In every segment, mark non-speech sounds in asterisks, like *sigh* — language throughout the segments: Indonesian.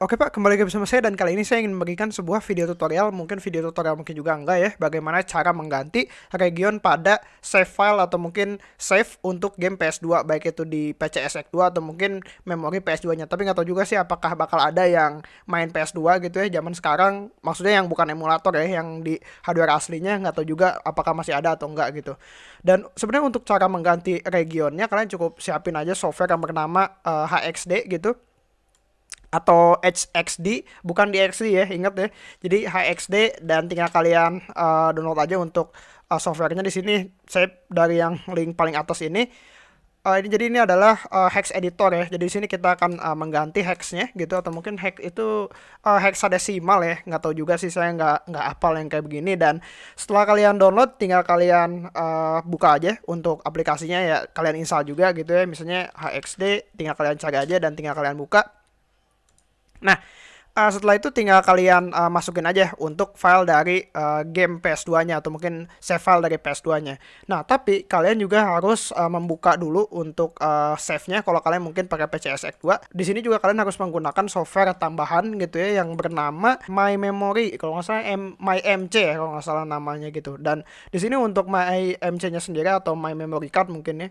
Oke Pak, kembali lagi bersama saya dan kali ini saya ingin memberikan sebuah video tutorial, mungkin video tutorial mungkin juga enggak ya, bagaimana cara mengganti region pada save file atau mungkin save untuk game PS2, baik itu di PCSX2 atau mungkin memori PS2-nya. Tapi nggak tahu juga sih apakah bakal ada yang main PS2 gitu ya zaman sekarang, maksudnya yang bukan emulator ya, yang di hardware aslinya, nggak tahu juga apakah masih ada atau enggak gitu. Dan sebenarnya untuk cara mengganti regionnya, kalian cukup siapin aja software yang bernama uh, eh, HXD gitu atau HXD bukan DXD ya ingat ya. Jadi HXD dan tinggal kalian uh, download aja untuk uh, softwarenya di sini. Saya dari yang link paling atas ini. Uh, ini jadi ini adalah uh, hex editor ya. Jadi di sini kita akan uh, mengganti hexnya gitu atau mungkin hex itu uh, hexadesimal ya. Nggak tahu juga sih saya nggak nggak apal yang kayak begini. Dan setelah kalian download tinggal kalian uh, buka aja untuk aplikasinya ya. Kalian install juga gitu ya. Misalnya HXD tinggal kalian cari aja dan tinggal kalian buka Nah, uh, setelah itu tinggal kalian uh, masukin aja untuk file dari uh, game PS2-nya atau mungkin save file dari PS2-nya. Nah, tapi kalian juga harus uh, membuka dulu untuk uh, save-nya kalau kalian mungkin pakai PCSX 2. Di sini juga kalian harus menggunakan software tambahan gitu ya yang bernama My Memory kalau nggak salah M My MC ya kalau nggak salah namanya gitu. Dan di sini untuk My MC-nya sendiri atau My Memory Card mungkin ya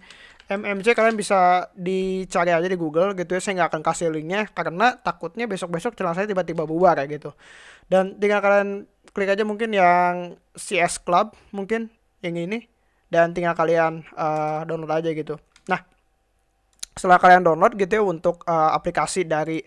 MMC kalian bisa dicari aja di Google gitu ya. Saya nggak akan kasih linknya karena takutnya besok-besok channel saya tiba-tiba bubar kayak gitu. Dan tinggal kalian klik aja mungkin yang CS Club mungkin yang ini dan tinggal kalian uh, download aja gitu. Nah, setelah kalian download gitu ya untuk uh, aplikasi dari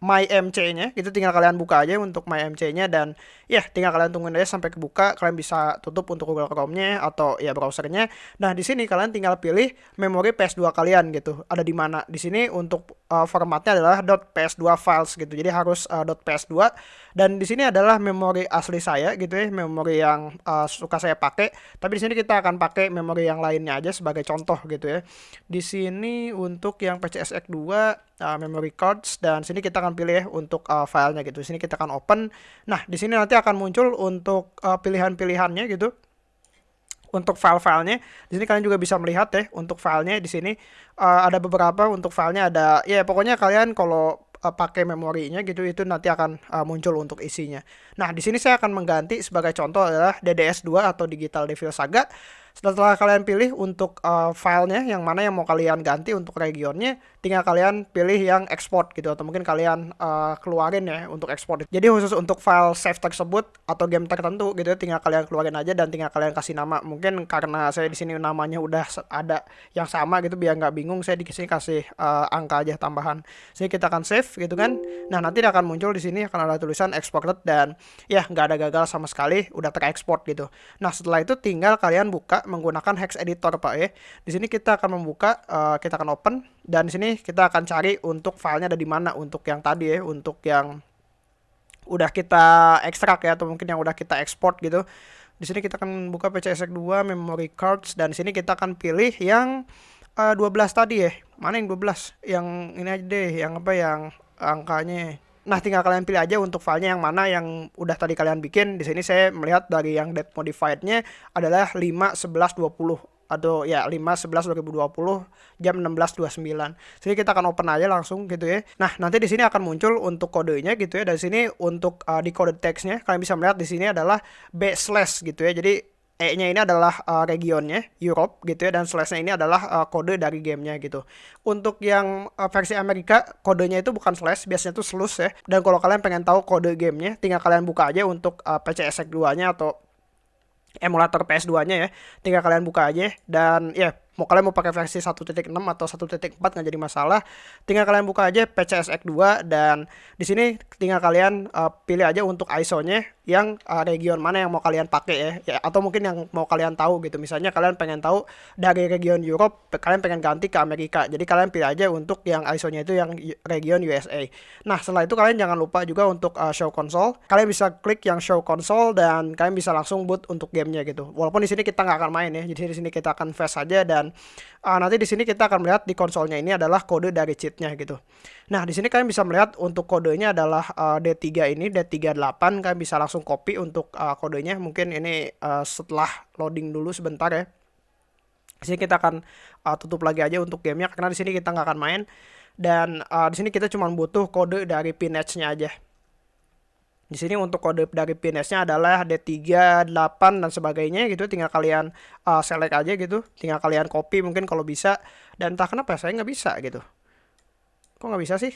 MyMC-nya itu tinggal kalian buka aja untuk MyMC-nya dan ya tinggal kalian tungguin aja sampai kebuka. Kalian bisa tutup untuk Google Chrome-nya atau ya browsernya. Nah di sini kalian tinggal pilih memori PS2 kalian gitu. Ada di mana? Di sini untuk uh, formatnya adalah .ps2 files gitu jadi harus uh, .ps2 dan di sini adalah memori asli saya gitu ya memori yang uh, suka saya pakai tapi di sini kita akan pakai memori yang lainnya aja sebagai contoh gitu ya di sini untuk yang PCSX 2 uh, memory cards dan sini kita akan pilih untuk uh, filenya gitu. Sini kita akan open. Nah, di sini nanti akan muncul untuk uh, pilihan-pilihannya gitu. Untuk file-filenya, di sini kalian juga bisa melihat ya untuk filenya di sini uh, ada beberapa untuk filenya ada ya pokoknya kalian kalau uh, pakai memorinya gitu itu nanti akan uh, muncul untuk isinya. Nah, di sini saya akan mengganti sebagai contoh adalah DDS2 atau Digital Devil Saga setelah kalian pilih untuk uh, filenya yang mana yang mau kalian ganti untuk regionnya, tinggal kalian pilih yang export gitu atau mungkin kalian uh, keluarin ya untuk export. Jadi khusus untuk file save tersebut atau game tertentu gitu tinggal kalian keluarin aja dan tinggal kalian kasih nama. Mungkin karena saya di sini namanya udah ada yang sama gitu biar nggak bingung saya di sini kasih uh, angka aja tambahan. Sini kita akan save gitu kan. Nah, nanti akan muncul di sini akan ada tulisan exported dan ya nggak ada gagal sama sekali udah tereksport gitu. Nah, setelah itu tinggal kalian buka menggunakan hex editor Pak ya. Di sini kita akan membuka, uh, kita akan open dan di sini kita akan cari untuk filenya ada di mana untuk yang tadi ya, untuk yang udah kita ekstrak ya atau mungkin yang udah kita ekspor gitu. Di sini kita akan buka PCSX 2 memory cards dan di sini kita akan pilih yang uh, eh, 12 tadi ya. Mana yang 12? Yang ini aja deh, yang apa yang angkanya Nah, tinggal kalian pilih aja untuk filenya yang mana yang udah tadi kalian bikin. Di sini saya melihat dari yang date modified-nya adalah 5 11 20 atau ya 5 11 2020 jam 16.29. Sini kita akan open aja langsung gitu ya. Nah, nanti di sini akan muncul untuk kodenya gitu ya. Dari sini untuk uh, di kode teksnya kalian bisa melihat di sini adalah B slash gitu ya. Jadi E-nya ini adalah uh, regionnya Europe gitu ya dan slash-nya ini adalah uh, kode dari gamenya gitu. Untuk yang uh, versi Amerika kodenya itu bukan slash, biasanya itu slus ya. Dan kalau kalian pengen tahu kode gamenya, tinggal kalian buka aja untuk uh, PCSX 2-nya atau emulator PS2-nya ya. Tinggal kalian buka aja dan ya mau kalian mau pakai versi 1.6 atau 1.4 nggak jadi masalah. Tinggal kalian buka aja PCSX 2 dan di sini tinggal kalian uh, pilih aja untuk ISO-nya yang uh, region mana yang mau kalian pakai ya. ya atau mungkin yang mau kalian tahu gitu. Misalnya kalian pengen tahu dari region Europe kalian pengen ganti ke Amerika. Jadi kalian pilih aja untuk yang ISO-nya itu yang region USA nah setelah itu kalian jangan lupa juga untuk uh, show console. Kalian bisa klik yang show console dan kalian bisa langsung boot untuk gamenya gitu. Walaupun di sini kita nggak akan main ya. Jadi di sini kita akan fast saja dan uh, nanti di sini kita akan melihat di konsolnya ini adalah kode dari cheatnya gitu. Nah di sini kalian bisa melihat untuk kodenya adalah uh, D3 ini D38 kalian bisa langsung copy untuk uh, kodenya. Mungkin ini uh, setelah loading dulu sebentar ya. Di sini kita akan uh, tutup lagi aja untuk gamenya karena di sini kita nggak akan main. dan uh, di sini kita cuma butuh kode dari pinetch-nya aja. Di sini untuk kode dari PNS-nya adalah D3, 8 dan sebagainya gitu. Tinggal kalian uh, select aja gitu. Tinggal kalian copy mungkin kalau bisa. Dan entah kenapa saya nggak bisa gitu. Kok nggak bisa sih?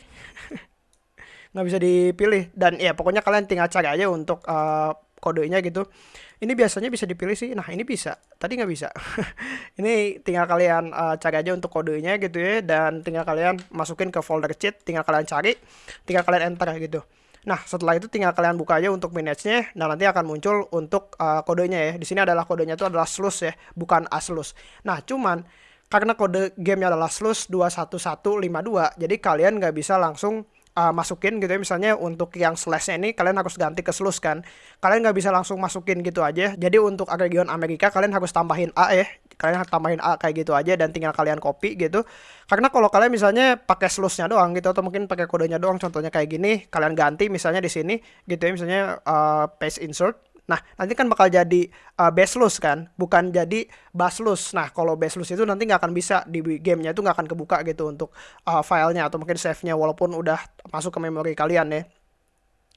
*laughs* nggak bisa dipilih. Dan ya pokoknya kalian tinggal cari aja untuk uh, kodenya gitu. Ini biasanya bisa dipilih sih. Nah ini bisa. Tadi nggak bisa. *laughs* ini tinggal kalian uh, cari aja untuk kodenya gitu ya. Dan tinggal kalian masukin ke folder cheat. Tinggal kalian cari. Tinggal kalian enter gitu. Nah, setelah itu tinggal kalian buka aja untuk manage-nya dan nanti akan muncul untuk uh, kodenya ya. Di sini adalah kodenya itu adalah slus ya, bukan aslus. Nah, cuman karena kode gamenya adalah slus 21152, jadi kalian nggak bisa langsung uh, masukin gitu ya. Misalnya untuk yang slashnya ini kalian harus ganti ke slus kan. Kalian nggak bisa langsung masukin gitu aja. Jadi untuk region Amerika kalian harus tambahin A ya. Kalian tambahin A kayak gitu aja dan tinggal kalian copy gitu. Karena kalau kalian misalnya pakai slusnya doang gitu atau mungkin pakai kodenya doang contohnya kayak gini kalian ganti misalnya di sini gitu ya. Misalnya uh, paste insert Nah, nanti kan bakal jadi uh, baseless kan, bukan jadi basless. Nah, kalau baseless itu nanti nggak akan bisa di gamenya itu nggak akan kebuka gitu untuk uh, filenya atau mungkin save-nya walaupun udah masuk ke memori kalian ya.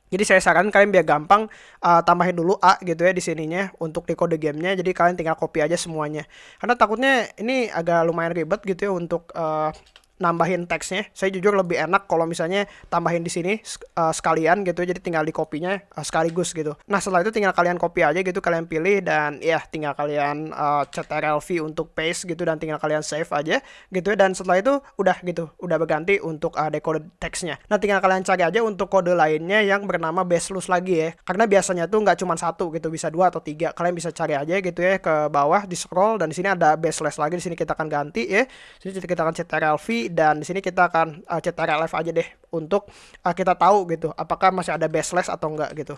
Jadi saya sarankan kalian biar gampang uh, tambahin dulu A gitu ya di sininya untuk di kode gamenya. Jadi kalian tinggal copy aja semuanya. Karena takutnya ini agak lumayan ribet gitu ya untuk uh, nambahin teksnya. Saya jujur lebih enak kalau misalnya tambahin di sini uh, sekalian gitu, jadi tinggal di kopinya uh, sekaligus gitu. Nah setelah itu tinggal kalian copy aja gitu, kalian pilih dan ya tinggal kalian uh, ctrl-v untuk paste gitu dan tinggal kalian save aja gitu ya. Dan setelah itu udah gitu, udah berganti untuk uh, decode teksnya. Nah tinggal kalian cari aja untuk kode lainnya yang bernama baseless lagi ya. Karena biasanya tuh nggak cuma satu gitu, bisa dua atau tiga. Kalian bisa cari aja gitu ya ke bawah di scroll dan di sini ada baseless lagi. Di sini kita akan ganti ya. Di sini kita akan dan di sini kita akan uh, cetak live aja deh untuk uh, kita tahu gitu apakah masih ada baseless atau enggak gitu.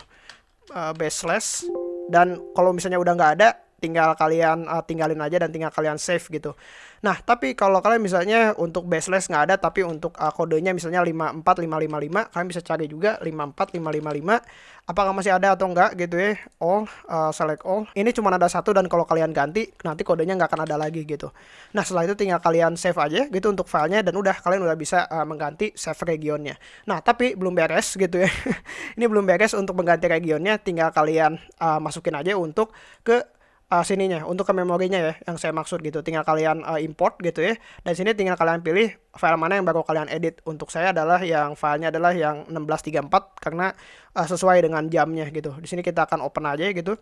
Uh, baseless dan kalau misalnya udah nggak ada tinggal kalian uh, tinggalin aja dan tinggal kalian save gitu. Nah, tapi kalau kalian misalnya untuk baseless nggak ada tapi untuk uh, kodenya misalnya 54555 kalian bisa cari juga 54555 apakah masih ada atau enggak gitu ya. All uh, select all. Ini cuma ada satu dan kalau kalian ganti nanti kodenya nggak akan ada lagi gitu. Nah, setelah itu tinggal kalian save aja gitu untuk filenya dan udah kalian udah bisa uh, mengganti save regionnya. Nah, tapi belum beres gitu ya. *laughs* Ini belum beres untuk mengganti regionnya tinggal kalian uh, masukin aja untuk ke uh, sininya untuk ke memorinya ya yang saya maksud gitu. Tinggal kalian uh, import gitu ya. Dan sini tinggal kalian pilih file mana yang baru kalian edit. Untuk saya adalah yang filenya adalah yang 1634 karena uh, sesuai dengan jamnya gitu. Di sini kita akan open aja gitu.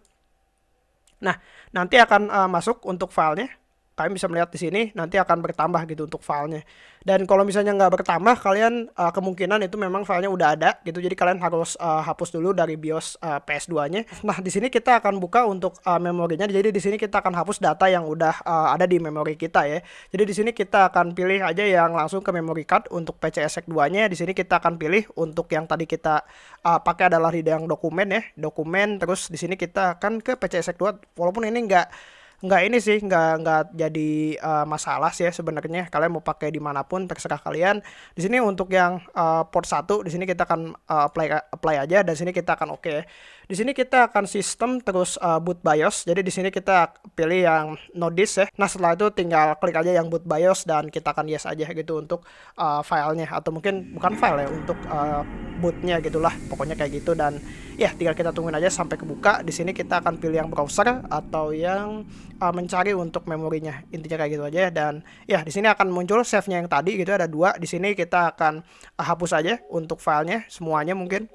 Nah nanti akan uh, masuk untuk filenya kalian bisa melihat di sini nanti akan bertambah gitu untuk filenya. Dan kalau misalnya nggak bertambah kalian uh, kemungkinan itu memang filenya udah ada gitu. Jadi kalian harus uh, hapus dulu dari BIOS uh, PS2 nya nah di sini kita akan buka untuk uh, memorinya. Jadi di sini kita akan hapus data yang udah uh, ada di memori kita ya. Jadi di sini kita akan pilih aja yang langsung ke memory card untuk PCSX 2 nya di sini kita akan pilih untuk yang tadi kita uh, pakai adalah di yang dokumen ya. Dokumen terus di sini kita akan ke PCSX 2 walaupun ini enggak nggak ini sih nggak nggak jadi uh, masalah sih ya sebenarnya. Kalian mau pakai di mana pun terserah kalian. Di sini untuk yang uh, port satu di sini kita akan uh, apply apply aja. Dan sini kita akan oke. okay. Di sini kita akan sistem terus uh, boot BIOS. Jadi di sini kita pilih yang no disk ya. Nah setelah itu tinggal klik aja yang boot BIOS dan kita akan yes aja gitu untuk uh, filenya atau mungkin bukan file ya untuk uh, bootnya gitulah. Pokoknya kayak gitu dan ya tinggal kita tungguin aja sampai kebuka. Di sini kita akan pilih yang browser atau yang uh, mencari untuk memorinya. Intinya kayak gitu aja dan ya di sini akan muncul save-nya yang tadi gitu ada dua. Di sini kita akan uh, hapus aja untuk filenya semuanya mungkin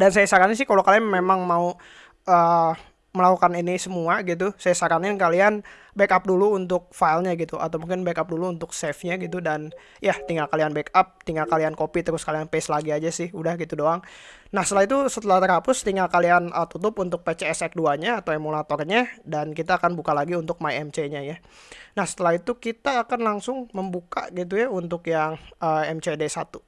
dan saya saranin sih kalau kalian memang mau uh, melakukan ini semua gitu saya saranin kalian backup dulu untuk filenya gitu atau mungkin backup dulu untuk save-nya gitu dan ya tinggal kalian backup tinggal kalian copy terus kalian paste lagi aja sih udah gitu doang. Nah setelah itu setelah terhapus tinggal kalian uh, tutup untuk PCSX 2 nya atau emulatornya dan kita akan buka lagi untuk MyMC nya ya. Nah setelah itu kita akan langsung membuka gitu ya untuk yang uh, MCD 1001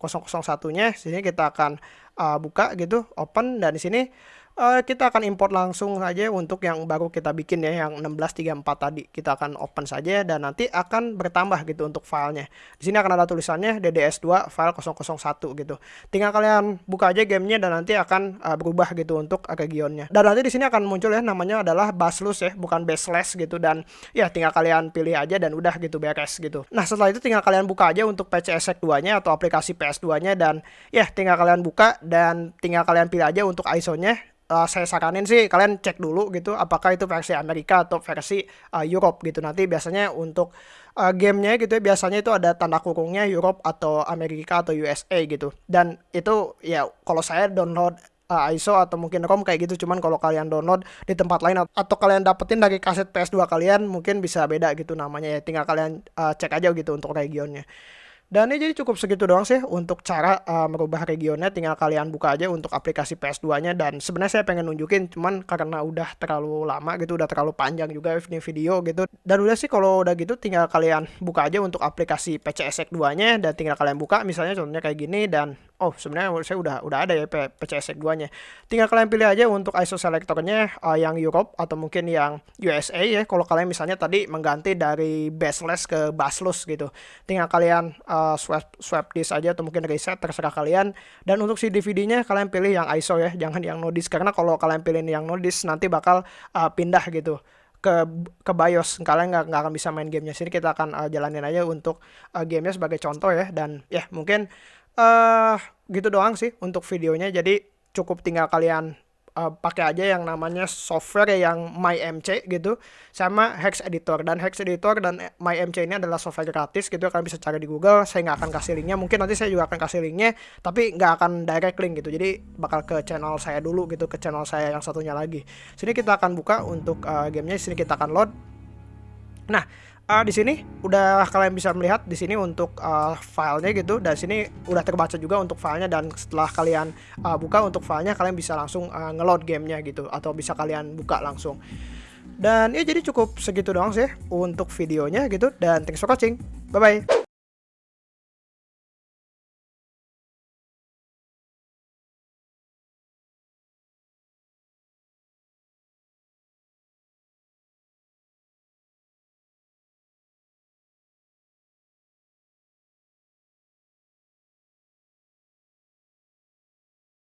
nya sini kita akan uh, buka gitu open dan di sini uh, kita akan import langsung saja untuk yang baru kita bikin ya yang 1634 tadi. Kita akan open saja dan nanti akan bertambah gitu untuk filenya. Di sini akan ada tulisannya DDS2 file 001 gitu. Tinggal kalian buka aja gamenya dan nanti akan uh, berubah gitu untuk regionnya. Dan nanti di sini akan muncul ya namanya adalah baslus ya bukan baseless gitu. Dan ya tinggal kalian pilih aja dan udah gitu beres gitu. Nah setelah itu tinggal kalian buka aja untuk PCSX 2 nya atau aplikasi PS2 nya dan ya tinggal kalian buka dan tinggal kalian pilih aja untuk ISO nya uh, saya saranin sih kalian cek dulu gitu apakah itu versi Amerika atau versi uh, Europe gitu. Nanti biasanya untuk uh, gamenya gitu ya biasanya itu ada tanda kurungnya Europe atau Amerika atau USA gitu. Dan itu ya kalau saya download uh, ISO atau mungkin ROM kayak gitu cuman kalau kalian download di tempat lain atau kalian dapetin dari kaset PS2 kalian mungkin bisa beda gitu namanya ya. Tinggal kalian uh, cek aja gitu untuk regionnya dan ini jadi cukup segitu doang sih untuk cara uh, merubah regionnya. Tinggal kalian buka aja untuk aplikasi PS2-nya. Dan sebenarnya saya pengen nunjukin, cuman karena udah terlalu lama gitu, udah terlalu panjang juga ini video gitu. Dan udah sih kalau udah gitu tinggal kalian buka aja untuk aplikasi PCSX 2-nya. Dan tinggal kalian buka misalnya contohnya kayak gini. Dan oh sebenarnya saya udah udah ada ya PCSX 2 nya tinggal kalian pilih aja untuk ISO selectornya uh, yang Europe atau mungkin yang USA ya. Kalau kalian misalnya tadi mengganti dari baseless ke basless gitu. Tinggal kalian uh, swap swap disk aja atau mungkin reset terserah kalian. Dan untuk si DVD-nya kalian pilih yang ISO ya jangan yang no disk. Karena kalau kalian pilih yang no disk nanti bakal uh, pindah gitu ke ke BIOS. Kalian nggak nggak akan bisa main gamenya. Sini kita akan uh, jalanin aja untuk uh, gamenya sebagai contoh ya. Dan ya mungkin uh, gitu doang sih untuk videonya. Jadi cukup tinggal kalian uh, pakai aja yang namanya software yang MyMC gitu sama Hex Editor. Dan Hex Editor dan MyMC ini adalah software gratis gitu kalian bisa cari di Google. Saya nggak akan kasih linknya. Mungkin nanti saya juga akan kasih linknya tapi nggak akan direct link gitu. Jadi bakal ke channel saya dulu gitu ke channel saya yang satunya lagi. Sini kita akan buka untuk uh, gamenya. Sini kita akan load. Nah uh, di sini udah kalian bisa melihat di sini untuk uh, filenya gitu. Dan sini udah terbaca juga untuk filenya. Dan setelah kalian uh, buka untuk filenya kalian bisa langsung uh, ngeload gamenya gitu. Atau bisa kalian buka langsung. Dan ya jadi cukup segitu doang sih untuk videonya gitu. Dan thanks for watching. Bye bye